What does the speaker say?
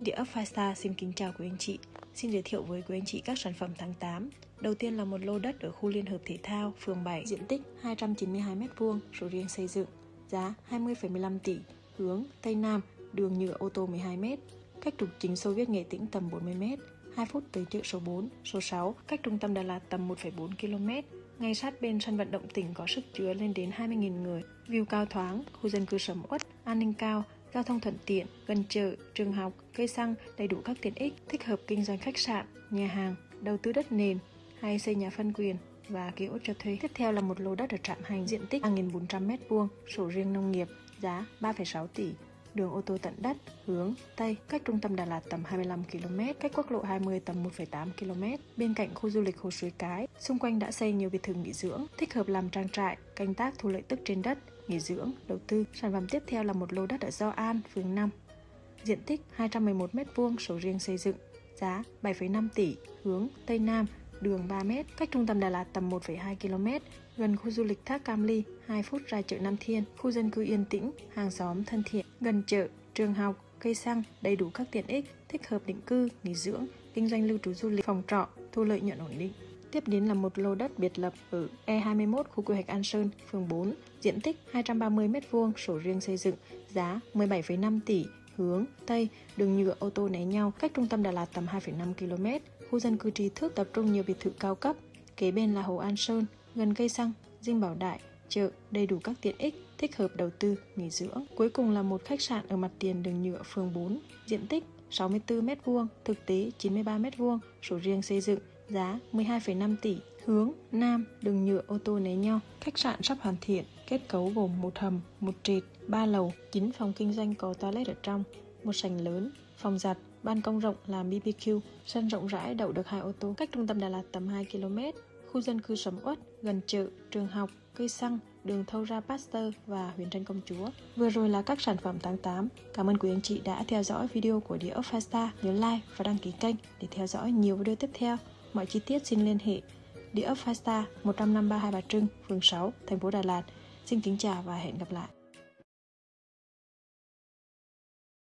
Địa ốc Five xin kính chào quý anh chị. Xin giới thiệu với quý anh chị các sản phẩm tháng 8. Đầu tiên là một lô đất ở khu Liên hợp Thể thao, phường 7, diện tích 292m2, sổ riêng xây dựng, giá 20,15 tỷ, hướng Tây Nam, đường nhựa ô tô 12m, cách trục chính Xô Viết Nghệ Tĩnh tầm 40m, 2 phút tới chợ số 4, số 6, cách trung tâm Đà Lạt tầm 1,4 km. Ngay sát bên sân vận động tỉnh có sức chứa lên đến 20.000 người. View cao thoáng, khu dân cư sầm uất, an ninh cao, giao thông thuận tiện, gần chợ, trường học, cây xăng, đầy đủ các tiện ích, thích hợp kinh doanh khách sạn, nhà hàng, đầu tư đất nền hay xây nhà phân quyền và ký ốt cho thuê. Tiếp theo là một lô đất ở Trạm Hành diện tích 3.400m2, sổ riêng nông nghiệp, giá 3,6 tỷ, đường ô tô tận đất, hướng Tây, cách trung tâm Đà Lạt tầm 25 km, cách quốc lộ 20 tầm 1,8 km, bên cạnh khu du lịch Hồ Suối Cái. Xung quanh đã xây nhiều biệt thự nghỉ dưỡng, thích hợp làm trang trại, canh tác thu lợi tức trên đất, nghỉ dưỡng, đầu tư. Sản phẩm tiếp theo là một lô đất ở Do An, phường 5. Diện tích 211m2, sổ riêng xây dựng, giá 7,5 tỷ, hướng Tây Nam, đường 3m, cách trung tâm Đà Lạt tầm 1,2 km, gần khu du lịch Thác Cam Ly, 2 phút ra chợ Nam Thiên, khu dân cư yên tĩnh, hàng xóm thân thiện, gần chợ, trường học, cây xăng, đầy đủ các tiện ích, thích hợp định cư, nghỉ dưỡng, kinh doanh lưu trú du lịch, phòng trọ, thu lợi nhuận ổn định. Tiếp đến là một lô đất biệt lập ở E21 khu quy hoạch An Sơn, phường 4, diện tích 230m2, sổ riêng xây dựng, giá 17,5 tỷ, hướng Tây, đường nhựa ô tô né nhau, cách trung tâm Đà Lạt tầm 2,5 km, khu dân cư trí thức tập trung nhiều biệt thự cao cấp, kế bên là Hồ An Sơn, gần cây xăng, dinh bảo đại, chợ, đầy đủ các tiện ích, thích hợp đầu tư, nghỉ dưỡng. Cuối cùng là một khách sạn ở mặt tiền đường nhựa phường 4, diện tích 64m2, thực tế 93m2, sổ riêng xây dựng, giá 12,5 tỷ, hướng Nam, đường nhựa ô tô né nhau. Khách sạn sắp hoàn thiện, kết cấu gồm một hầm, một trệt, ba lầu, 9 phòng kinh doanh có toilet ở trong, một sảnh lớn, phòng giặt, ban công rộng làm BBQ, sân rộng rãi đậu được hai ô tô, cách trung tâm Đà Lạt tầm 2 km, khu dân cư sầm uất, gần chợ, trường học, cây xăng, đường thâu ra Pasteur và huyện Trân Công Chúa. Vừa rồi là các sản phẩm tháng 8. Cảm ơn quý anh chị đã theo dõi video của Địa ốc Fasta. Nhớ like và đăng ký kênh để theo dõi nhiều video tiếp theo. Mọi chi tiết xin liên hệ Địa ốc Fasta 153 Hai Bà Trưng, phường 6, thành phố Đà Lạt. Xin kính chào và hẹn gặp lại.